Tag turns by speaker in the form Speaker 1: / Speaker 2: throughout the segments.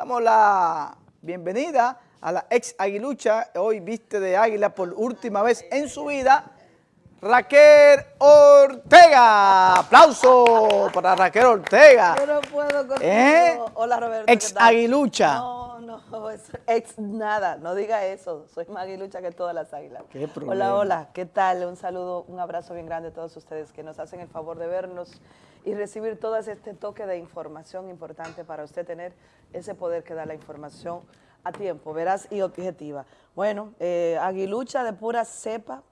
Speaker 1: Damos la bienvenida a la ex aguilucha, hoy viste de águila por última vez en su vida, Raquel Ortega. Aplauso para Raquel Ortega.
Speaker 2: Yo no puedo contigo.
Speaker 1: ¿Eh?
Speaker 2: Hola Roberto.
Speaker 1: Ex aguilucha.
Speaker 2: No, no, es ex nada, no diga eso. Soy más aguilucha que todas las águilas.
Speaker 1: ¿Qué problema?
Speaker 2: Hola, hola, ¿qué tal? Un saludo, un abrazo bien grande a todos ustedes que nos hacen el favor de vernos y recibir todo este toque de información importante para usted tener ese poder que da la información a tiempo, veraz y objetiva. Bueno, eh, aguilucha de pura cepa,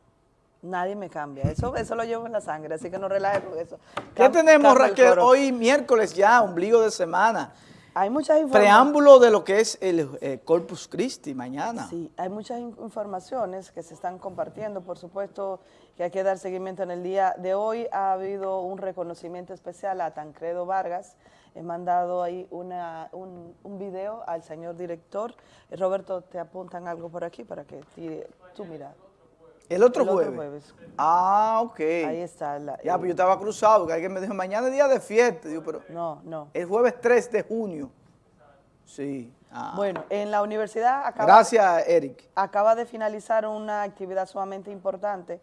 Speaker 2: nadie me cambia. Eso, eso lo llevo en la sangre, así que no relaje con eso.
Speaker 1: ¿Qué tenemos, Raquel? Hoy miércoles ya, ombligo de semana.
Speaker 2: Hay muchas informaciones.
Speaker 1: Preámbulo de lo que es el eh, Corpus Christi mañana.
Speaker 2: Sí, hay muchas in- informaciones que se están compartiendo. Por supuesto que hay que dar seguimiento en el día de hoy. Ha habido un reconocimiento especial a Tancredo Vargas. He mandado ahí una, un, un video al señor director. Eh, Roberto, te apuntan algo por aquí para que tire- tú mira.
Speaker 1: El otro
Speaker 2: El otro
Speaker 1: jueves.
Speaker 2: jueves.
Speaker 1: Ah, ok.
Speaker 2: Ahí está. la-
Speaker 1: Ya,
Speaker 2: el-
Speaker 1: pues yo estaba cruzado, porque alguien me dijo, mañana es día de fiesta. Digo, pero
Speaker 2: no, no.
Speaker 1: el jueves 3 de junio. Sí. Ah.
Speaker 2: Bueno, en la universidad acaba...
Speaker 1: Gracias, Eric.
Speaker 2: acaba de finalizar una actividad sumamente importante,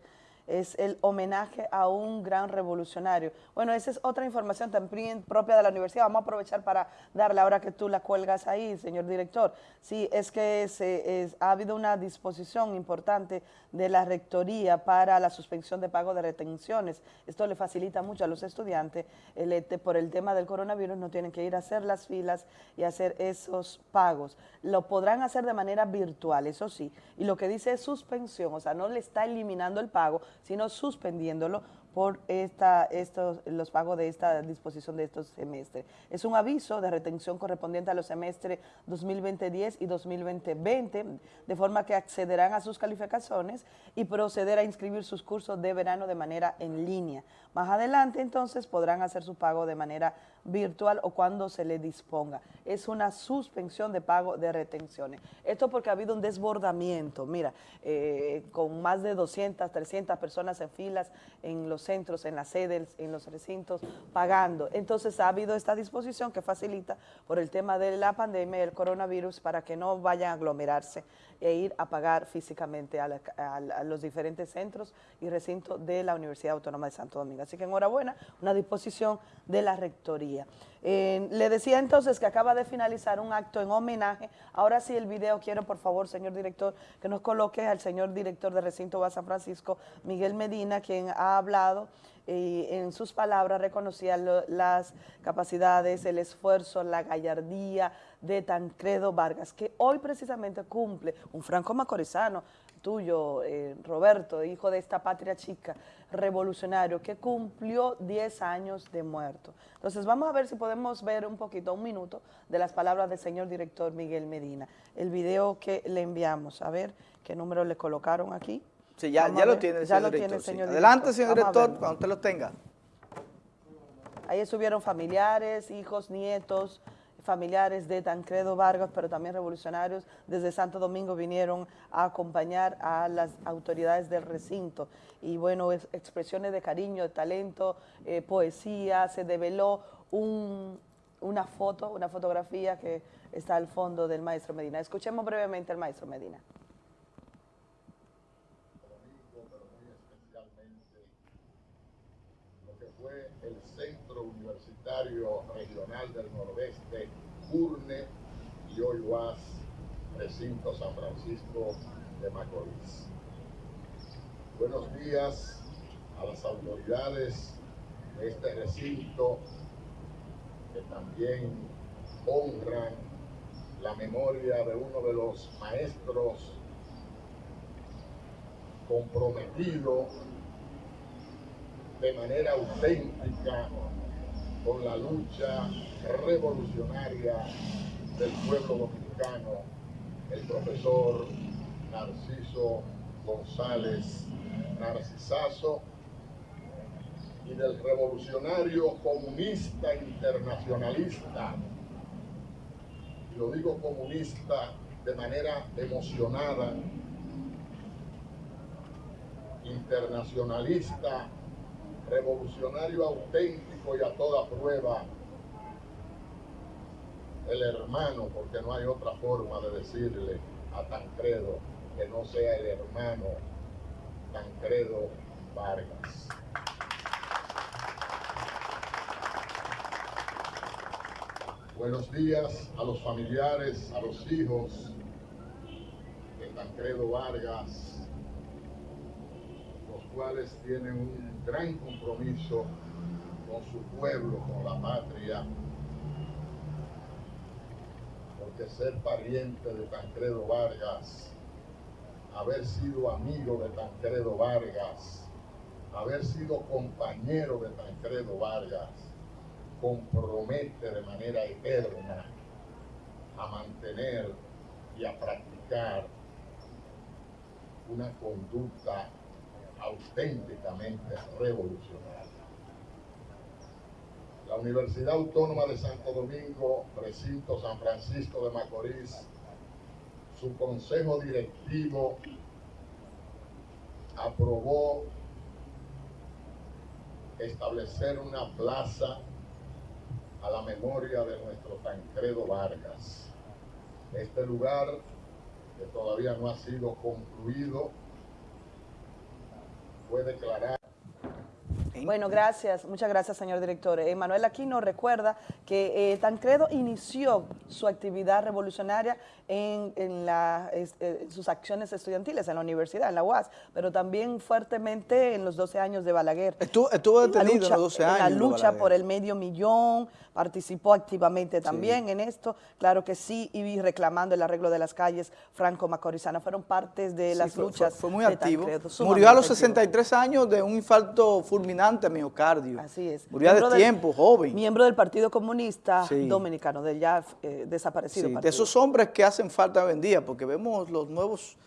Speaker 2: es el homenaje a un gran revolucionario. Bueno, esa es otra información también propia de la universidad. Vamos a aprovechar para darle, ahora que tú la cuelgas ahí, señor director. Sí, es que se, ha habido una disposición importante de la rectoría para la suspensión de pago de retenciones. Esto le facilita mucho a los estudiantes. El, este, por el tema del coronavirus no tienen que ir a hacer las filas y hacer esos pagos. Lo podrán hacer de manera virtual, eso sí. Y lo que dice es suspensión, o sea, no le está eliminando el pago, sino suspendiéndolo por esta, estos, los pagos de esta disposición de estos semestres. Es un aviso de retención correspondiente a los semestres 2020-10 y 2020-20, de forma que accederán a sus calificaciones y proceder a inscribir sus cursos de verano de manera en línea. Más adelante, entonces, podrán hacer su pago de manera virtual o cuando se le disponga. Es una suspensión de pago de retenciones. Esto porque ha habido un desbordamiento, mira, eh, con más de 200, 300 personas en filas en los centros, en las sedes, en los recintos, pagando. Entonces ha habido esta disposición que facilita por el tema de la pandemia y el coronavirus para que no vayan a aglomerarse e ir a pagar físicamente a, los diferentes centros y recintos de la Universidad Autónoma de Santo Domingo. Así que enhorabuena, una disposición de la Rectoría. Eh, le decía entonces que acaba de finalizar un acto en homenaje. Ahora sí el video quiero, por favor, señor director, que nos coloque al señor director de Recinto San Francisco, Miguel Medina, quien ha hablado y en sus palabras reconocía las capacidades, el esfuerzo, la gallardía de Tancredo Vargas, que hoy precisamente cumple un franco macorizano tuyo, eh, Roberto, hijo de esta patria chica, revolucionario, que cumplió 10 años de muerto. Entonces vamos a ver si podemos ver un poquito, un minuto, de las palabras del señor director Miguel Medina. El video que le enviamos, a ver qué número le colocaron aquí.
Speaker 1: Sí, ya, ya lo tiene el
Speaker 2: Ya
Speaker 1: señor
Speaker 2: lo
Speaker 1: director.
Speaker 2: tiene
Speaker 1: sí. Adelante, señor
Speaker 2: Vamos
Speaker 1: director, cuando usted lo tenga.
Speaker 2: Ahí estuvieron familiares, hijos, nietos, familiares de Tancredo Vargas, pero también revolucionarios desde Santo Domingo vinieron a acompañar a las autoridades del recinto. Y bueno, es- expresiones de cariño, de talento, eh, poesía, se develó un- una foto, una fotografía que está al fondo del maestro Medina. Escuchemos brevemente al maestro Medina.
Speaker 3: pero muy especialmente lo que fue el Centro Universitario Regional del Nordeste, CURNE, y hoy Recinto San Francisco de Macorís. Buenos días a las autoridades de este recinto que también honran la memoria de uno de los maestros comprometido de manera auténtica con la lucha revolucionaria del pueblo dominicano, el profesor Narciso González Narcisazo, y del revolucionario comunista internacionalista, lo digo comunista de manera emocionada, internacionalista, revolucionario auténtico y a toda prueba, el hermano, porque no hay otra forma de decirle a Tancredo que no sea el hermano Tancredo Vargas. Buenos días a los familiares, a los hijos de Tancredo Vargas, cuales tienen un gran compromiso con su pueblo, con la patria, porque ser pariente de Tancredo Vargas, haber sido amigo de Tancredo Vargas, haber sido compañero de Tancredo Vargas, compromete de manera eterna a mantener y a practicar una conducta auténticamente revolucionaria. La Universidad Autónoma de Santo Domingo, recinto San Francisco de Macorís, su consejo directivo aprobó establecer una plaza a la memoria de nuestro Tancredo Vargas. Este lugar, que todavía no ha sido concluido, fue declarado
Speaker 2: Bueno, gracias, muchas gracias, señor director. Eh, Manuel Aquino recuerda que eh, Tancredo inició su actividad revolucionaria en, en la, es- eh, sus acciones estudiantiles en la universidad, en la UAS, pero también fuertemente en los 12 años de Balaguer.
Speaker 1: Estuvo, estuvo detenido
Speaker 2: lucha-
Speaker 1: en los 12
Speaker 2: en
Speaker 1: años.
Speaker 2: La lucha por el medio millón, participó activamente también en esto, claro que sí, y reclamando el arreglo de las calles franco-macorizana, fueron partes de
Speaker 1: Sí,
Speaker 2: las
Speaker 1: fue-
Speaker 2: luchas.
Speaker 1: Fue, fue muy
Speaker 2: de
Speaker 1: activo.
Speaker 2: Tancredo,
Speaker 1: Murió a los
Speaker 2: sumamente activo.
Speaker 1: 63 años de un infarto fulminante a miocardio.
Speaker 2: Así es.
Speaker 1: Murió
Speaker 2: Miembro
Speaker 1: de
Speaker 2: del-
Speaker 1: tiempo, joven.
Speaker 2: Miembro del Partido Comunista
Speaker 1: Sí.
Speaker 2: Dominicano, del ya eh, desaparecido
Speaker 1: Sí, de esos hombres que hacen falta hoy en día, porque vemos los nuevos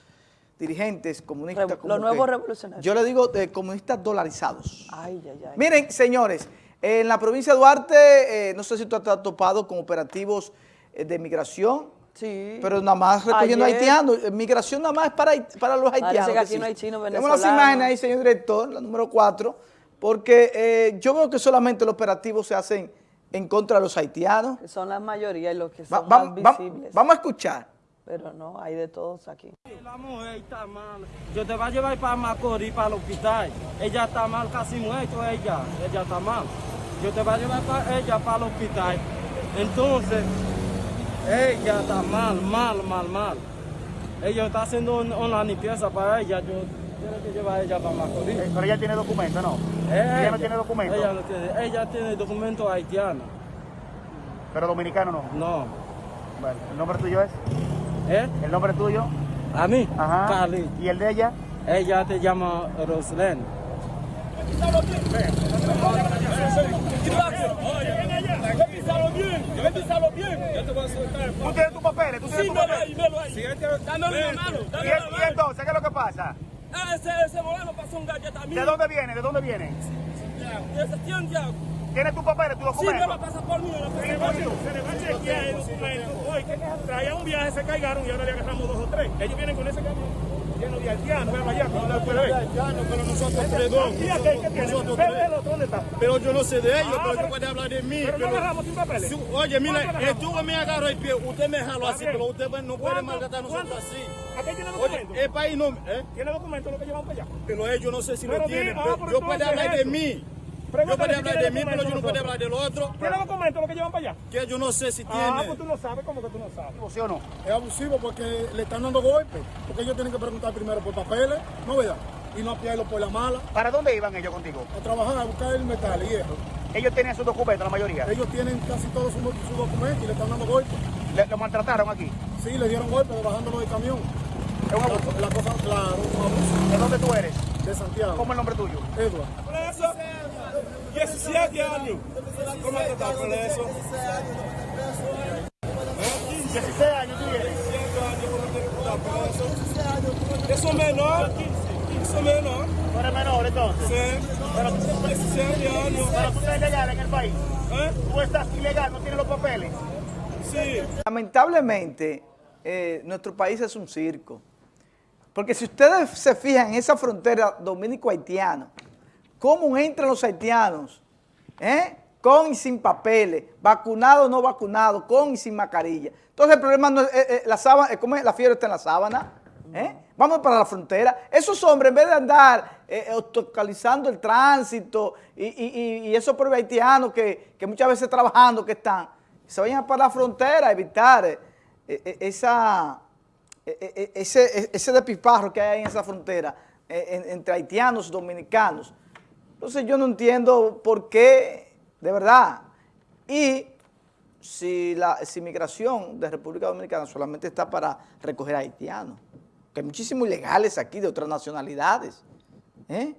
Speaker 1: dirigentes comunistas. Como
Speaker 2: los nuevos
Speaker 1: que-
Speaker 2: revolucionarios.
Speaker 1: Yo le digo de comunistas dolarizados.
Speaker 2: Ay, ay, ay.
Speaker 1: Miren, señores, en la provincia de Duarte, eh, no sé si tú has topado con operativos eh, de migración,
Speaker 2: Sí.
Speaker 1: pero nada más recogiendo
Speaker 2: Ayer-
Speaker 1: haitianos. Eh, Migración nada más es para, para los haitianos.
Speaker 2: que aquí
Speaker 1: sí.
Speaker 2: no hay chinos
Speaker 1: Tenemos las imágenes ahí, señor director, la número 4, porque eh, yo veo que solamente los operativos se hacen en contra de los haitianos.
Speaker 2: Que son la mayoría y los que son
Speaker 1: va-
Speaker 2: más
Speaker 1: va-
Speaker 2: visibles.
Speaker 1: vamos a escuchar.
Speaker 2: Pero no, hay de todos aquí.
Speaker 4: La mujer está mal. Yo te voy a llevar para Macorís, para el hospital. Ella está mal, casi muerto ella. Ella está mal. Yo te voy a llevar para ella para el hospital. Entonces, ella está mal, mal, mal, mal. Ella está haciendo un- una limpieza para ella. Yo tengo que llevar ella para Macorís.
Speaker 5: Eh, Pero ella tiene documento, ¿no?
Speaker 4: Eh,
Speaker 5: ella no tiene documento.
Speaker 4: Ella no tiene. Ella tiene documento haitiano.
Speaker 5: Pero dominicano no.
Speaker 4: No.
Speaker 5: Bueno, ¿el nombre tuyo es?
Speaker 4: ¿Eh?
Speaker 5: ¿El nombre tuyo?
Speaker 4: A mí,
Speaker 5: Ajá.
Speaker 4: Cali.
Speaker 5: ¿Y el de ella?
Speaker 4: Ella te llama Roslén.
Speaker 6: Revísalo bien, revísalo bien. Yo te voy a soltar.
Speaker 5: ¿Tú tienes tus papeles? ¿Tú tienes
Speaker 6: Sí,
Speaker 5: tus papeles?
Speaker 6: Dámelo una mano,
Speaker 5: ¿Y, entonces qué es lo que pasa?
Speaker 6: Ah, ese, ese moreno pasó un galleta a mí.
Speaker 5: ¿De dónde viene? ¿De dónde viene?
Speaker 6: De Santiago.
Speaker 5: ¿Tienes tus papeles, tus
Speaker 6: Sí, me lo
Speaker 5: documentos?
Speaker 6: pasa por mí. Se le va a chequear el documento. Traía un viaje, se caigaron y ahora le agarramos dos o tres. Ellos vienen con ese camión lleno de haitianos. Ven allá, cuando la puede ver.
Speaker 7: pero nosotros tres dos.
Speaker 6: Aquí, aquí, ¿qué tiene?
Speaker 7: Nosotros
Speaker 6: ¿dónde está?
Speaker 7: Pero yo no sé de ellos,
Speaker 6: Ah,
Speaker 7: pero tú puedes hablar de mí.
Speaker 6: Pero no agarramos sin papeles.
Speaker 7: Sí, Oye, mira,
Speaker 6: ¿Cuánto agarramos?
Speaker 7: estuvo me agarró el pie, usted me jaló así, pero usted no puede maltratar a nosotros así.
Speaker 6: Aquí tiene
Speaker 7: Oye, el país no... ¿eh?
Speaker 6: ¿Tiene documento lo que llevamos para allá?
Speaker 7: Pero ellos no sé si lo tienen. yo puedo hablar de mí. Yo
Speaker 6: si
Speaker 7: hablar de mí, pero yo no
Speaker 6: nosotros.
Speaker 7: hablar del otro.
Speaker 6: ¿Tiene documento lo que llevan para allá?
Speaker 7: Que yo no sé si
Speaker 6: Ah,
Speaker 7: tiene.
Speaker 6: pues tú no sabes, ¿cómo que tú no sabes?
Speaker 5: ¿Sí o no?
Speaker 7: Es abusivo porque le están dando golpes. Porque ellos tienen que preguntar primero por papeles, ¿no verdad? Y no apiarlo por la mala.
Speaker 5: ¿Para dónde iban ellos contigo?
Speaker 7: A trabajar, a buscar el metal y hierro.
Speaker 5: Ellos tenían sus documentos, la mayoría.
Speaker 7: Ellos tienen casi todos sus su documentos y le están dando golpes.
Speaker 5: Le- ¿Lo maltrataron aquí?
Speaker 7: Sí, le dieron golpes bajándolo del camión.
Speaker 5: Es un abuso.
Speaker 7: La, la cosa, claro, un abuso
Speaker 5: ¿De dónde tú eres?
Speaker 7: de Santiago.
Speaker 5: ¿Cómo es el nombre tuyo?
Speaker 7: Edward.
Speaker 6: Por eso, 17 años. ¿Cómo te está por eso?
Speaker 5: 16 años tú tienes.
Speaker 6: 17 años, ¿cómo te por eso? Eso menor, 15. Eso menor.
Speaker 5: Tú eres menor entonces.
Speaker 6: Sí.
Speaker 5: Pero,
Speaker 6: 17 años.
Speaker 5: pero tú estás ilegal en el país.
Speaker 6: ¿Eh?
Speaker 5: Tú estás ilegal, no tienes los papeles.
Speaker 6: Sí.
Speaker 1: Lamentablemente, eh, nuestro país es un circo. Porque si ustedes se fijan en esa frontera dominico-haitiana, cómo entran los haitianos, ¿eh? con y sin papeles, vacunado o no vacunado, con y sin mascarilla. Entonces el problema no es, eh, eh, la sábana, eh, ¿cómo es? La fiebre está en la sábana. Vamos para la frontera. Esos hombres, en vez de andar obstaculizando el tránsito y, y- y- esos pobres haitianos que, que muchas veces trabajando que están, se vayan para la frontera a evitar esa, ese, ese despiparro que hay ahí en esa frontera en- entre haitianos y dominicanos. Entonces yo no entiendo por qué, de verdad. Y si la si migración de República Dominicana solamente está para recoger haitianos, que hay muchísimos ilegales aquí de otras nacionalidades. ¿eh?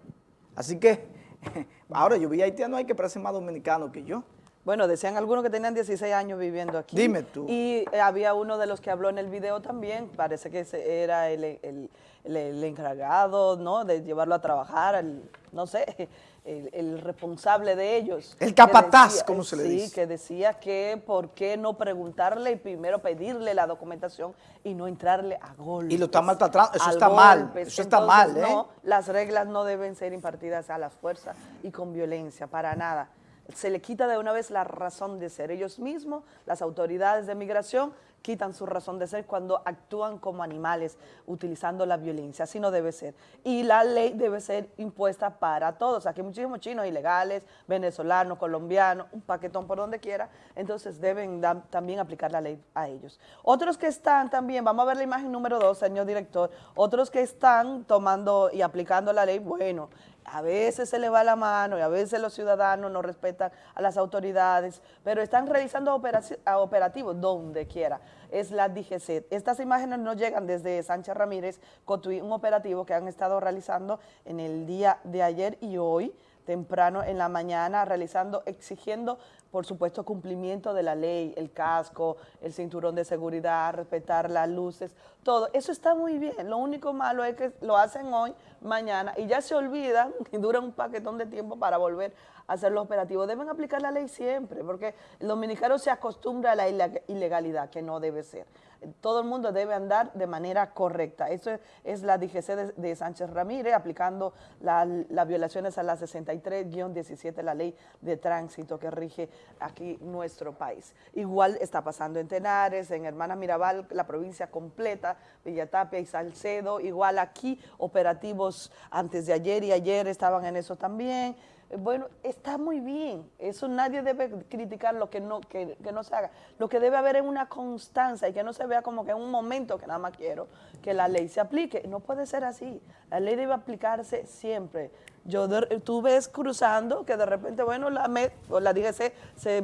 Speaker 1: Así que, ahora yo vi haitianos ahí que parecen más dominicanos que yo.
Speaker 2: Bueno, decían algunos que tenían 16 años viviendo aquí.
Speaker 1: Dime tú.
Speaker 2: Y eh, había uno de los que habló en el video también, parece que ese era el, el- el- el encargado, ¿no? De llevarlo a trabajar, el- no sé, el, responsable de ellos.
Speaker 1: El capataz, como se le
Speaker 2: sí,
Speaker 1: dice.
Speaker 2: que decía que por qué no preguntarle y primero pedirle la documentación y no entrarle a golpes.
Speaker 1: Y lo está maltratando, eso está mal, eso está
Speaker 2: Entonces,
Speaker 1: mal, ¿eh?
Speaker 2: no, las reglas no deben ser impartidas a las fuerzas y con violencia, para nada. Se le quita de una vez la razón de ser. Ellos mismos, las autoridades de migración, quitan su razón de ser cuando actúan como animales utilizando la violencia. Así no debe ser. Y la ley debe ser impuesta para todos. Aquí hay muchísimos chinos ilegales, venezolanos, colombianos, un paquetón por donde quiera. Entonces deben también aplicar la ley a ellos. Otros que están también, vamos a ver la imagen número dos, señor director, otros que están tomando y aplicando la ley, bueno, a veces se le va la mano y a veces los ciudadanos no respetan a las autoridades, pero están realizando operativos donde quiera. Es la DGC. Estas imágenes nos llegan desde Sánchez Ramírez, Cotuí, un operativo que han estado realizando en el día de ayer y hoy, temprano en la mañana, realizando, exigiendo, por supuesto, cumplimiento de la ley, el casco, el cinturón de seguridad, respetar las luces, todo. Eso está muy bien. Lo único malo es que lo hacen hoy, mañana, y ya se olvidan y duran un paquetón de tiempo para volver a hacer los operativos. Deben aplicar la ley siempre, porque el dominicano se acostumbra a la ileg- ilegalidad, que no debe ser. Todo el mundo debe andar de manera correcta. Eso es, la DGC de, Sánchez Ramírez, aplicando la- las violaciones a la 63-17, la ley de tránsito que rige aquí nuestro país. Igual está pasando en Tenares, en Hermanas Mirabal, la provincia completa, Villatapia y Salcedo. Igual aquí, operativos antes de ayer y ayer estaban en eso también. Bueno, está muy bien. Eso nadie debe criticar lo que no, que, no se haga. Lo que debe haber es una constancia y que no se vea como que en un momento que nada más quiero que la ley se aplique. No puede ser así. La ley debe aplicarse siempre. Yo tú ves cruzando que de repente, bueno, la, la DGC se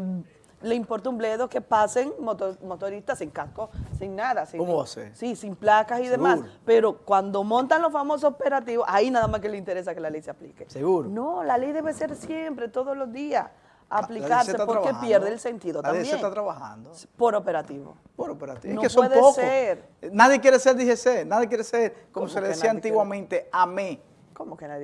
Speaker 2: le importa un bledo que pasen moto- motoristas sin casco, sin nada. Sin,
Speaker 1: ¿Cómo va a ser?
Speaker 2: Sí, sin placas y demás. Pero cuando montan los famosos operativos, ahí nada más que le interesa que la ley se aplique.
Speaker 1: Seguro.
Speaker 2: No, la ley debe ser siempre, todos los días,
Speaker 1: La
Speaker 2: aplicarse porque pierde el sentido
Speaker 1: La
Speaker 2: también.
Speaker 1: está trabajando.
Speaker 2: Por operativo.
Speaker 1: Por operativo.
Speaker 2: No
Speaker 1: es que son
Speaker 2: puede
Speaker 1: pocos.
Speaker 2: ser.
Speaker 1: Nadie quiere ser DGC, nadie quiere ser, como
Speaker 2: ¿Cómo
Speaker 1: se le decía
Speaker 2: nadie quiere?
Speaker 1: antiguamente, AME.
Speaker 2: ¿Cómo que nadie?